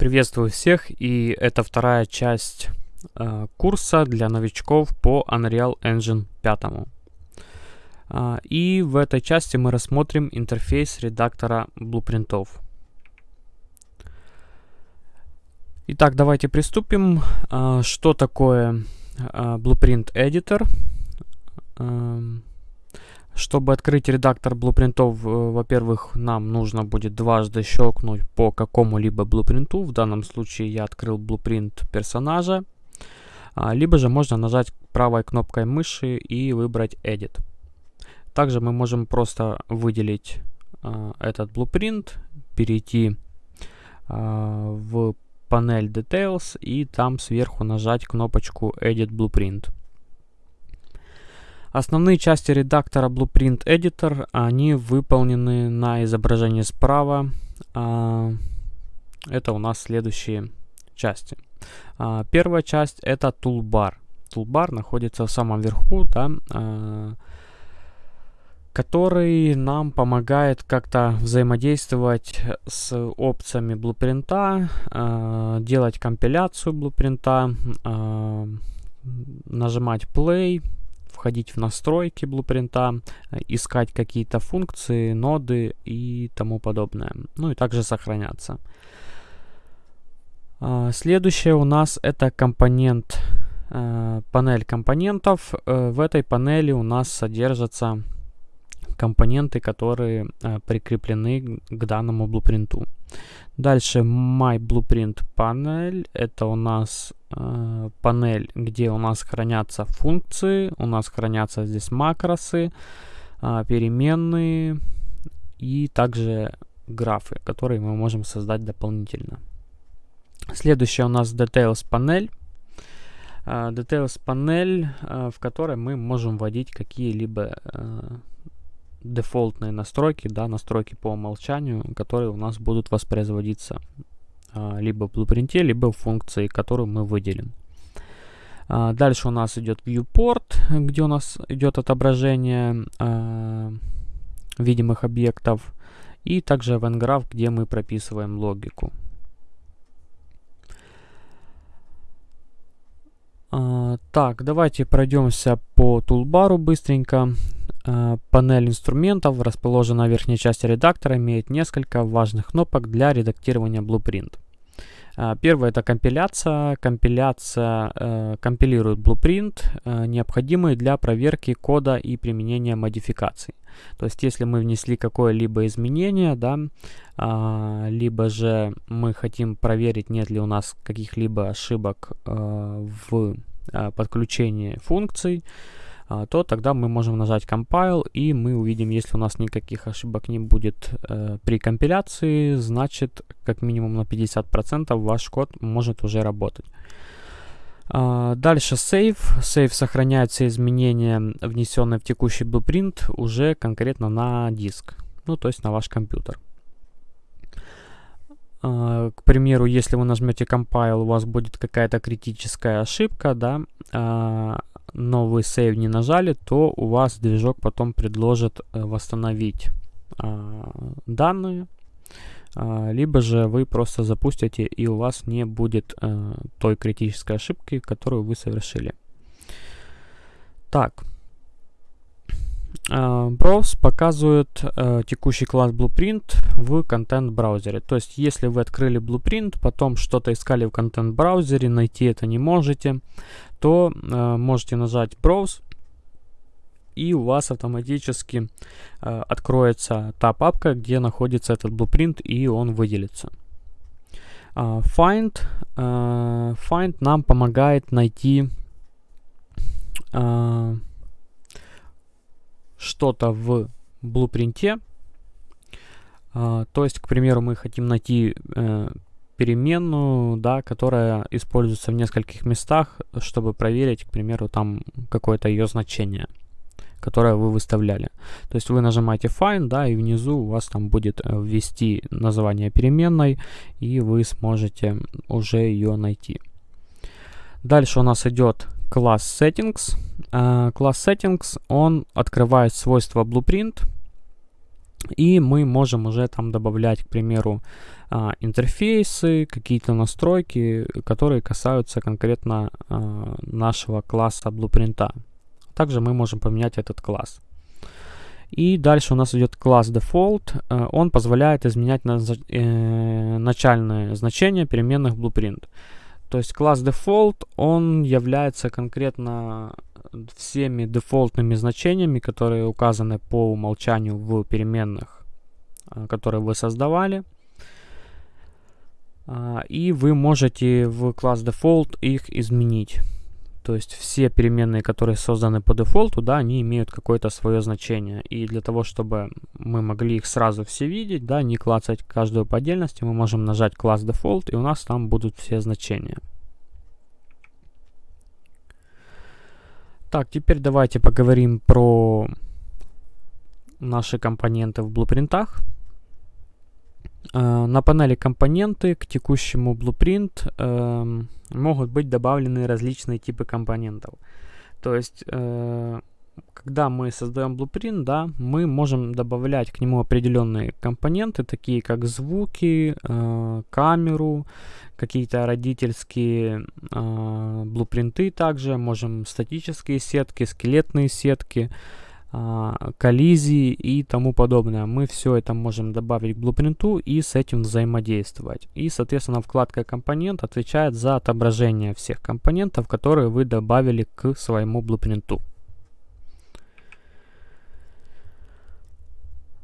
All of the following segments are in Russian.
Приветствую всех, и это вторая часть э, курса для новичков по Unreal Engine 5. Э, и в этой части мы рассмотрим интерфейс редактора блупринтов. Итак, давайте приступим. Э, что такое э, Blueprint Editor? Э, чтобы открыть редактор блупринтов, э, во-первых, нам нужно будет дважды щелкнуть по какому-либо блупринту. В данном случае я открыл блупринт персонажа. А, либо же можно нажать правой кнопкой мыши и выбрать Edit. Также мы можем просто выделить а, этот блупринт, перейти а, в панель Details и там сверху нажать кнопочку Edit Blueprint. Основные части редактора Blueprint Editor, они выполнены на изображении справа. А, это у нас следующие части. А, первая часть это Toolbar. Toolbar находится в самом верху, да, а, который нам помогает как-то взаимодействовать с опциями блупринта, делать компиляцию блупринта, нажимать play, входить в настройки блупринта, э, искать какие-то функции, ноды и тому подобное. Ну и также сохраняться. А, следующее у нас это компонент, э, панель компонентов. Э, в этой панели у нас содержатся компоненты, которые прикреплены к данному блупринту. Дальше My Blueprint панель. Это у нас э, панель, где у нас хранятся функции. У нас хранятся здесь макросы, э, переменные и также графы, которые мы можем создать дополнительно. Следующая у нас Details панель. Uh, Details панель, uh, в которой мы можем вводить какие-либо дефолтные настройки, да, настройки по умолчанию, которые у нас будут воспроизводиться а, либо в блупринте, либо в функции, которую мы выделим. А, дальше у нас идет viewport, где у нас идет отображение а, видимых объектов, и также event где мы прописываем логику. А, так, давайте пройдемся по тулбару быстренько. А, панель инструментов, расположенная в верхней части редактора, имеет несколько важных кнопок для редактирования Blueprint. А, первое это компиляция. Компиляция э, компилирует Blueprint, э, необходимый для проверки кода и применения модификаций. То есть, если мы внесли какое-либо изменение, да, э, либо же мы хотим проверить, нет ли у нас каких-либо ошибок э, в э, подключении функций, а, то тогда мы можем нажать Compile, и мы увидим, если у нас никаких ошибок не будет э, при компиляции, значит, как минимум на 50% ваш код может уже работать. Uh, дальше Save. Save сохраняет все изменения, внесенные в текущий blueprint, уже конкретно на диск, ну то есть на ваш компьютер. Uh, к примеру, если вы нажмете Compile, у вас будет какая-то критическая ошибка, да, uh, но вы сейв не нажали, то у вас движок потом предложит э, восстановить а, данные, а, либо же вы просто запустите и у вас не будет а, той критической ошибки, которую вы совершили. Так. Browse показывает э, текущий класс Blueprint в контент-браузере. То есть, если вы открыли Blueprint, потом что-то искали в контент-браузере, найти это не можете, то э, можете нажать Browse, и у вас автоматически э, откроется та папка, где находится этот blueprint, и он выделится. Uh, find, uh, find нам помогает найти uh, что-то в блупринте. Uh, то есть, к примеру, мы хотим найти uh, переменную, да, которая используется в нескольких местах, чтобы проверить, к примеру, там какое-то ее значение, которое вы выставляли. То есть вы нажимаете Find, да, и внизу у вас там будет э, ввести название переменной, и вы сможете уже ее найти. Дальше у нас идет класс Settings. Класс uh, Settings, он открывает свойства Blueprint, И мы можем уже там добавлять, к примеру, а, интерфейсы, какие-то настройки, которые касаются конкретно нашего класса блупринта. Также мы можем поменять этот класс. И дальше у нас идет класс default. Э, он позволяет изменять э, начальное значение переменных blueprint. То есть класс default, он является конкретно всеми дефолтными значениями, которые указаны по умолчанию в переменных, э, которые вы создавали. А, и вы можете в класс default их изменить. То есть все переменные, которые созданы по дефолту, да, они имеют какое-то свое значение. И для того, чтобы мы могли их сразу все видеть, да, не клацать каждую по отдельности, мы можем нажать класс default, и у нас там будут все значения. Так, теперь давайте поговорим про наши компоненты в блупринтах. Э, на панели компоненты к текущему Blueprint э, могут быть добавлены различные типы компонентов. То есть, э, когда мы создаем Blueprint, да, мы можем добавлять к нему определенные компоненты, такие как звуки, э, камеру, какие-то родительские э, блупринты также, можем статические сетки, скелетные сетки, а, коллизии и тому подобное. Мы все это можем добавить к блупринту и с этим взаимодействовать. И, соответственно, вкладка компонент отвечает за отображение всех компонентов, которые вы добавили к своему блупринту.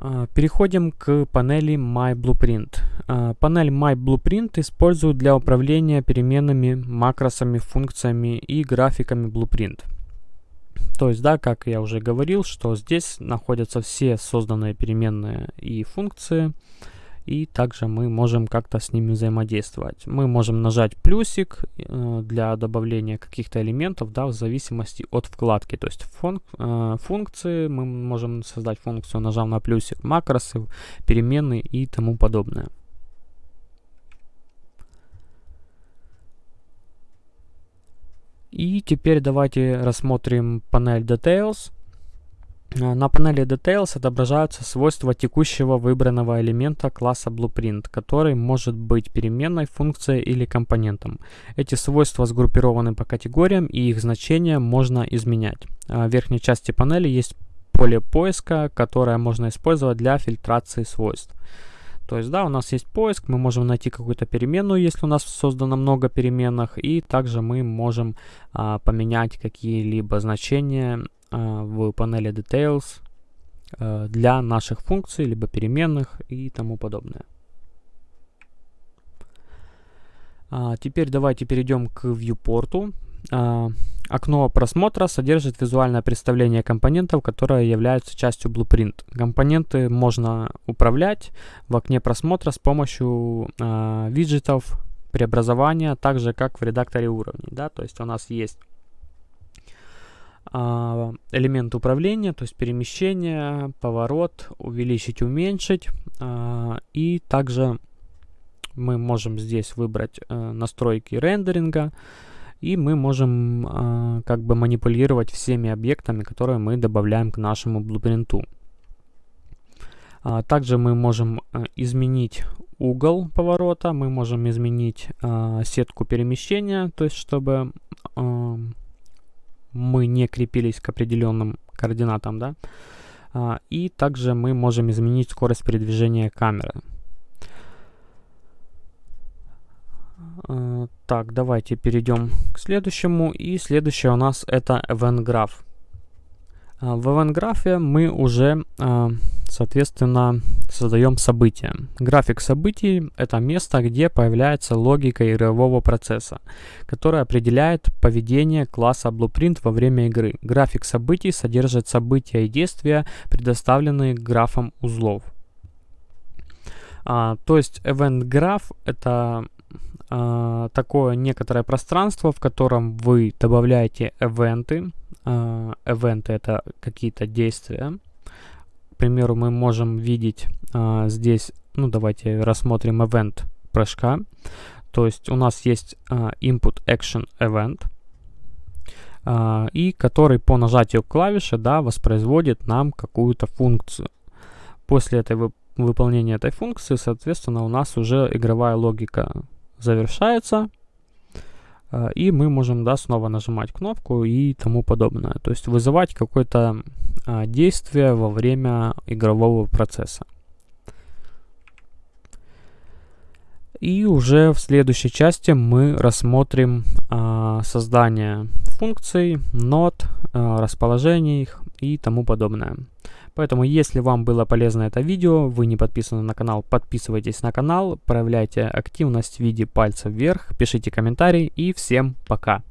А, переходим к панели My Blueprint. А, панель My Blueprint используют для управления переменными, макросами, функциями и графиками Blueprint. То есть, да, как я уже говорил, что здесь находятся все созданные переменные и функции, и также мы можем как-то с ними взаимодействовать. Мы можем нажать плюсик э, для добавления каких-то элементов, да, в зависимости от вкладки. То есть функ, э, функции, мы можем создать функцию, нажав на плюсик, макросы, переменные и тому подобное. И теперь давайте рассмотрим панель Details. А, на панели Details отображаются свойства текущего выбранного элемента класса Blueprint, который может быть переменной, функцией или компонентом. Эти свойства сгруппированы по категориям и их значения можно изменять. А, в верхней части панели есть поле поиска, которое можно использовать для фильтрации свойств. То есть, да, у нас есть поиск, мы можем найти какую-то переменную, если у нас создано много переменных, и также мы можем а, поменять какие-либо значения а, в панели Details а, для наших функций, либо переменных и тому подобное. А, теперь давайте перейдем к viewport. А, окно просмотра содержит визуальное представление компонентов, которые являются частью Blueprint. Компоненты можно управлять в окне просмотра с помощью э, виджетов преобразования, так же как в редакторе уровней. Да? То есть у нас есть э, элемент управления, то есть перемещение, поворот, увеличить, уменьшить. Э, и также мы можем здесь выбрать э, настройки рендеринга, и мы можем э, как бы манипулировать всеми объектами, которые мы добавляем к нашему блупринту. А, также мы можем э, изменить угол поворота, мы можем изменить э, сетку перемещения, то есть чтобы э, мы не крепились к определенным координатам, да. И также мы можем изменить скорость передвижения камеры. Э, так, давайте перейдем к следующему. И следующее у нас это Event Graph. Э, в Event Graph мы уже, э, соответственно, создаем события. График событий — это место, где появляется логика игрового процесса, которая определяет поведение класса Blueprint во время игры. График событий содержит события и действия, предоставленные графом узлов. А, то есть Event Graph — это э, такое некоторое пространство, в котором вы добавляете эвенты. Э, эвенты это какие-то действия. К примеру, мы можем видеть э, здесь, ну давайте рассмотрим event прыжка. То есть у нас есть э, input action event, и который по нажатию клавиши да, воспроизводит нам какую-то функцию. после этой вы, выполнения этой функции, соответственно, у нас уже игровая логика завершается, э, и мы можем, да, снова нажимать кнопку и тому подобное. То есть вызывать какое-то э, действие во время игрового процесса. И уже в следующей части мы рассмотрим э, создание функций, нот, э, расположение их и тому подобное. Поэтому, если вам было полезно это видео, вы не подписаны на канал, подписывайтесь на канал, проявляйте активность в виде пальца вверх, пишите комментарии и всем пока!